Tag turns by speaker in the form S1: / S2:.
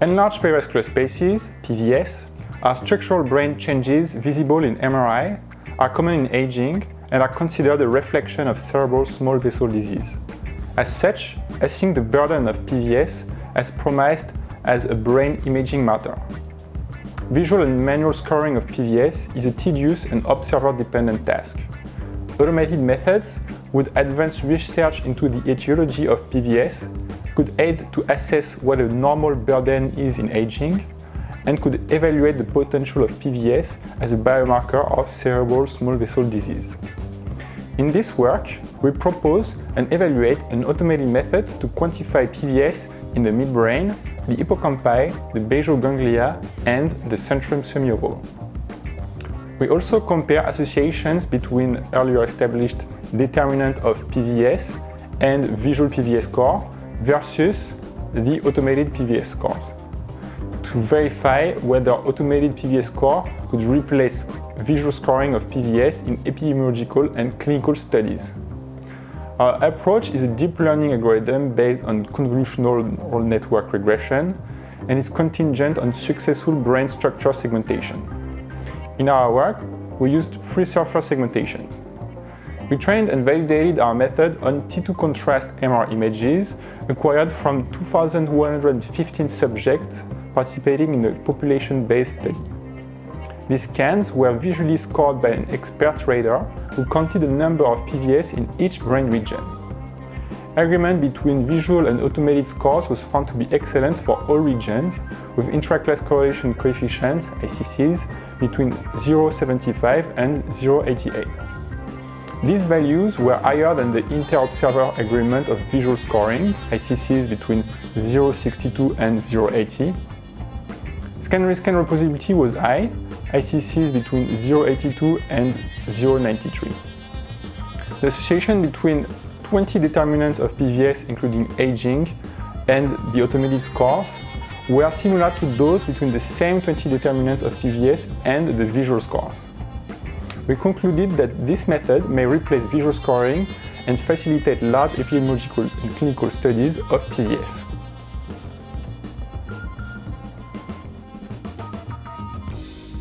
S1: Enlarged perivascular spaces, PVS, are structural brain changes visible in MRI, are common in aging, and are considered a reflection of cerebral small vessel disease. As such, I assessing the burden of PVS as promised as a brain imaging matter. Visual and manual scoring of PVS is a tedious and observer-dependent task. Automated methods would advance research into the etiology of PVS could aid to assess what a normal burden is in aging and could evaluate the potential of PVS as a biomarker of cerebral small vessel disease. In this work, we propose and evaluate an automated method to quantify PVS in the midbrain, the hippocampi, the basal ganglia, and the centrum semiovale. We also compare associations between earlier established determinant of PVS and visual PVS score versus the automated PVS scores to verify whether automated PVS score could replace visual scoring of PVS in epidemiological and clinical studies. Our approach is a deep learning algorithm based on convolutional neural network regression and is contingent on successful brain structure segmentation. In our work, we used FreeSurfer segmentations. We trained and validated our method on T2 contrast MR images acquired from 2,115 subjects participating in a population-based study. These scans were visually scored by an expert rater who counted the number of PVS in each brain region. Agreement between visual and automated scores was found to be excellent for all regions, with intra-class correlation coefficients, ICCs, between 0.75 and 0.88. These values were higher than the inter-observer agreement of visual scoring, ICCs between 0.62 and 0.80. Scan-rescan reproducibility was high, ICCs between 0.82 and 0.93. The association between 20 determinants of PVS, including aging, and the automated scores were similar to those between the same 20 determinants of PVS and the visual scores we concluded that this method may replace visual scoring and facilitate large epidemiological and clinical studies of PVS.